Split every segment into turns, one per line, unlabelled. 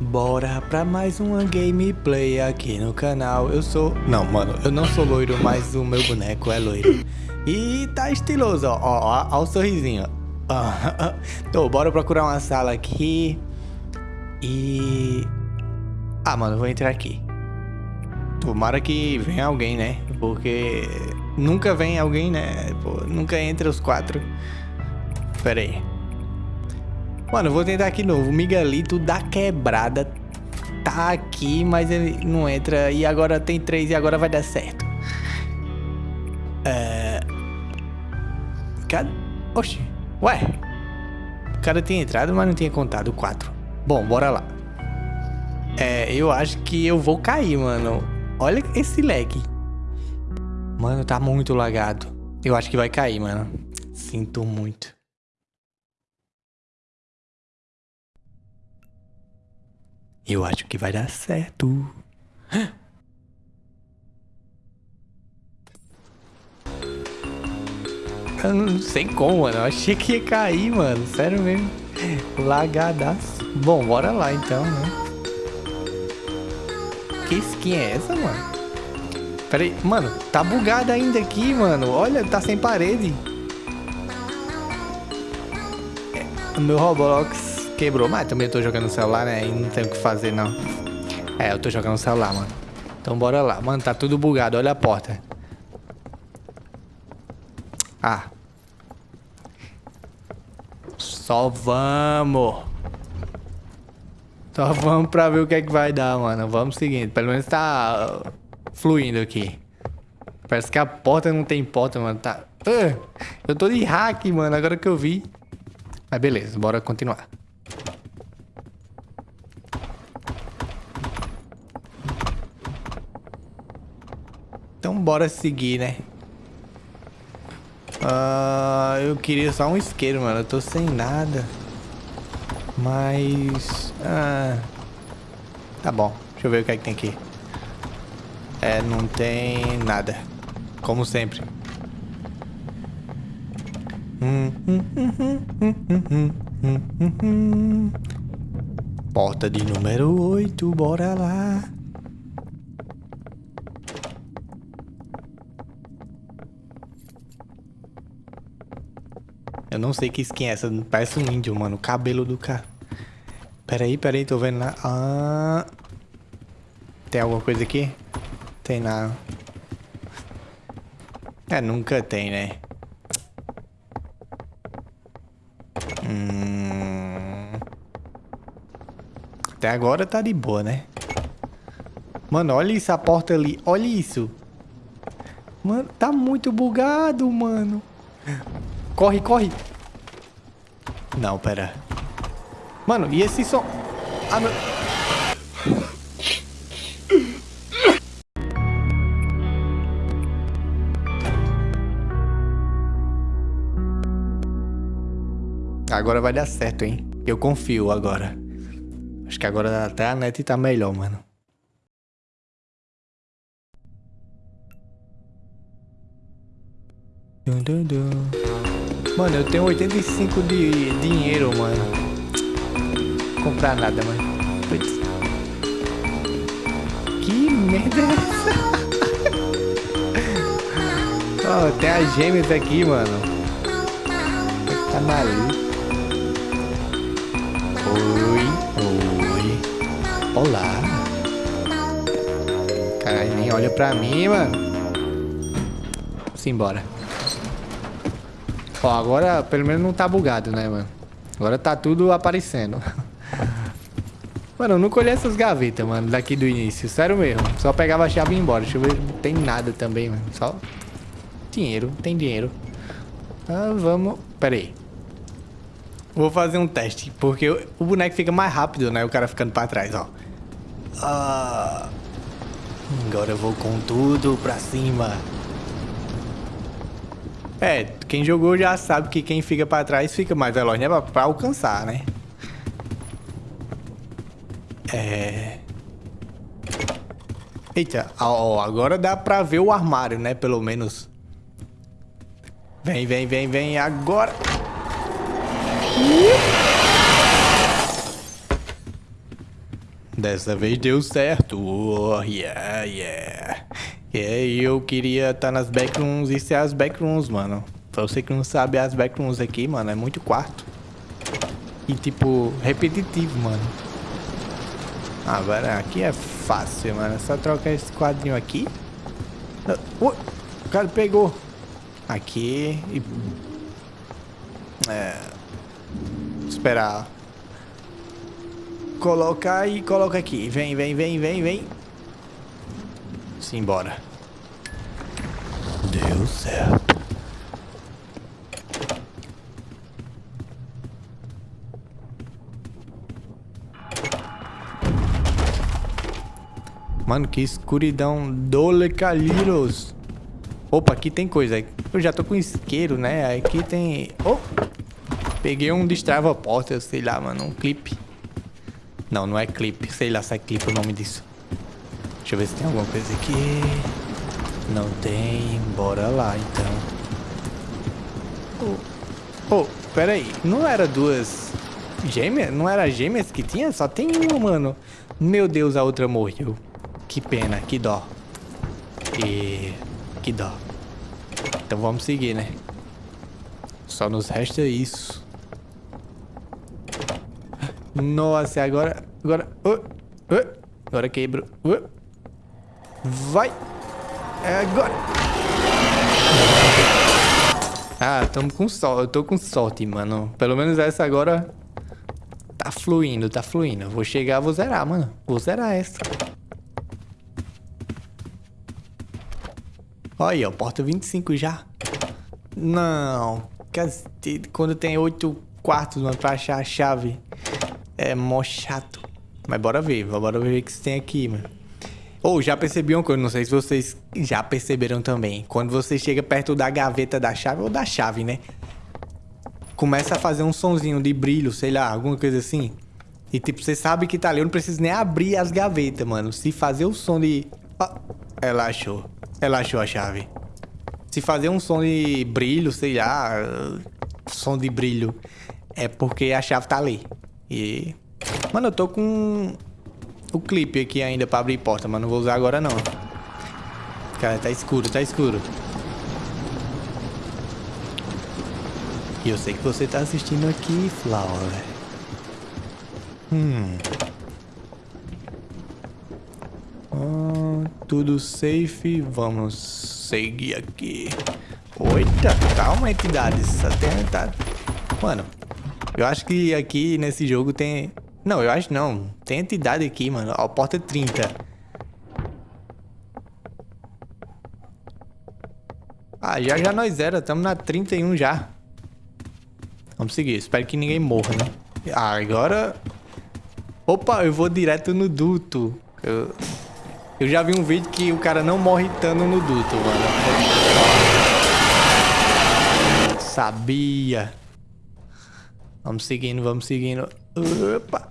Bora pra mais uma gameplay aqui no canal. Eu sou... Não, mano, eu não sou loiro, mas o meu boneco é loiro. E tá estiloso, ó. Ó, ó, ó o sorrisinho. Então, bora procurar uma sala aqui. E... Ah, mano, vou entrar aqui. Tomara que venha alguém, né? Porque nunca vem alguém, né? Pô, nunca entra os quatro. Pera aí. Mano, eu vou tentar aqui novo. O Miguelito da quebrada tá aqui, mas ele não entra. E agora tem três e agora vai dar certo. É... Cadê? Oxi. Ué. O cara tinha entrado, mas não tinha contado quatro. Bom, bora lá. É, eu acho que eu vou cair, mano. Olha esse lag. Mano, tá muito lagado. Eu acho que vai cair, mano. Sinto muito. Eu acho que vai dar certo. Eu não sei como, mano. Eu achei que ia cair, mano. Sério mesmo. Lagadaço. Bom, bora lá então, né? Que skin é essa, mano? Pera aí. Mano, tá bugado ainda aqui, mano. Olha, tá sem parede. É, meu Roblox quebrou, mas também eu tô jogando no celular, né? E não tem o que fazer, não. É, eu tô jogando no celular, mano. Então bora lá. Mano, tá tudo bugado. Olha a porta. Ah. Só vamos. Só vamos pra ver o que é que vai dar, mano. Vamos seguindo. Pelo menos tá fluindo aqui. Parece que a porta não tem porta, mano. Tá... Uh, eu tô de hack, mano. Agora que eu vi. Mas beleza, bora continuar. Então bora seguir, né? Uh, eu queria só um isqueiro, mano. Eu tô sem nada. Mas... Uh, tá bom. Deixa eu ver o que é que tem aqui. É, não tem nada. Como sempre. Porta de número 8, bora lá. Eu não sei que skin é essa. Parece um índio, mano. O cabelo do cara. Pera aí, pera aí. Tô vendo lá. Ah... Tem alguma coisa aqui? Tem nada. É, nunca tem, né? Hum... Até agora tá de boa, né? Mano, olha isso, a porta ali. Olha isso. Mano, tá muito bugado, mano. Corre, corre. Não, pera. Mano, e esse som... Ah, meu... Agora vai dar certo, hein? Eu confio agora. Acho que agora até a net tá melhor, mano. Dun, dun, dun. Mano, eu tenho 85 de dinheiro, mano. Comprar nada, mano. Que merda é essa? Oh, tem as gêmeas aqui, mano. Tá maluco. Oi, oi. Olá. Caralho, nem olha pra mim, mano. Simbora. Ó, agora pelo menos não tá bugado, né, mano? Agora tá tudo aparecendo. Mano, eu nunca olhei essas gavetas, mano, daqui do início. Sério mesmo. Só pegava a chave e ia embora. Deixa eu ver. Não tem nada também, mano. Só dinheiro. Tem dinheiro. Ah, vamos... Pera aí. Vou fazer um teste. Porque o boneco fica mais rápido, né? O cara ficando pra trás, ó. Ah... Agora eu vou com tudo pra cima. É, quem jogou já sabe que quem fica pra trás fica mais veloz, né? Pra, pra alcançar, né? É... Eita, ó, agora dá pra ver o armário, né? Pelo menos. Vem, vem, vem, vem, agora. Dessa vez deu certo. Oh, yeah, yeah. E eu queria estar tá nas backrooms e ser as backrooms, mano. Pra você que não sabe, as backrooms aqui, mano, é muito quarto. E, tipo, repetitivo, mano. Agora, aqui é fácil, mano. É só trocar esse quadrinho aqui. Uh, o cara pegou. Aqui e... É... Esperar. Colocar e coloca aqui. Vem, vem, vem, vem, vem. Simbora. Deu certo. Mano, que escuridão. Dole. Opa, aqui tem coisa. Eu já tô com isqueiro, né? Aqui tem... Oh! Peguei um destrava porta, sei lá, mano. Um clipe. Não, não é clipe. Sei lá se é clipe o nome disso. Deixa eu ver se tem alguma coisa aqui. Não tem. Bora lá, então. Oh, oh pera aí. Não era duas gêmeas? Não era gêmeas que tinha? Só tem uma, mano. Meu Deus, a outra morreu. Que pena, que dó. E... Que dó. Então vamos seguir, né? Só nos resta isso. Nossa, agora... Agora... Uh, uh, agora quebro. Uh, vai! É agora! Ah, tamo com sorte. Eu tô com sorte, mano. Pelo menos essa agora... Tá fluindo, tá fluindo. Vou chegar, vou zerar, mano. Vou zerar essa. Olha aí, ó, porta 25 já. Não, quando tem 8 quartos, mano, pra achar a chave, é mó chato. Mas bora ver, bora ver o que tem aqui, mano. Ou oh, já percebi uma coisa, não sei se vocês já perceberam também. Quando você chega perto da gaveta da chave, ou da chave, né? Começa a fazer um sonzinho de brilho, sei lá, alguma coisa assim. E tipo, você sabe que tá ali, eu não preciso nem abrir as gavetas, mano. Se fazer o som de... Ah, ela achou. Ela achou a chave. Se fazer um som de brilho, sei lá, som de brilho, é porque a chave tá ali. E... Mano, eu tô com o clipe aqui ainda pra abrir porta, mas não vou usar agora não. Cara, tá escuro, tá escuro. E eu sei que você tá assistindo aqui, Flower. Hum. Ah, tudo safe, vamos seguir aqui. Oita, calma, entidades. Até Mano, eu acho que aqui nesse jogo tem... Não, eu acho não. Tem entidade aqui, mano. Ó, porta 30. Ah, já já nós era. Estamos na 31 já. Vamos seguir. Espero que ninguém morra, né? Ah, agora... Opa, eu vou direto no duto. Eu... Eu já vi um vídeo que o cara não morre estando no duto, mano. Sabia. Vamos seguindo, vamos seguindo. Opa.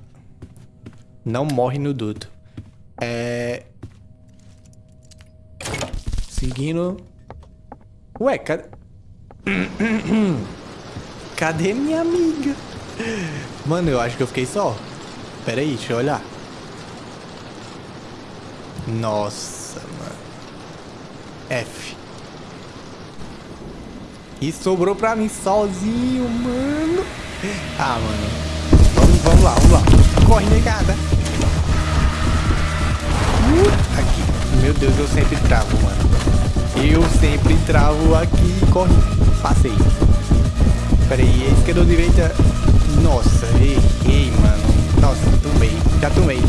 Não morre no duto. É... Seguindo. Ué, cadê... Cadê minha amiga? Mano, eu acho que eu fiquei só. Pera aí, deixa eu olhar. Nossa, mano. F. E sobrou pra mim sozinho, mano. Ah, mano. Vamos, vamos lá, vamos lá. Corre, negada. Aqui. Meu Deus, eu sempre travo, mano. Eu sempre travo aqui. Corre. Passei. Pera aí, é esquerda ou direita? Nossa, errei, mano. Nossa, tomei. Já tomei.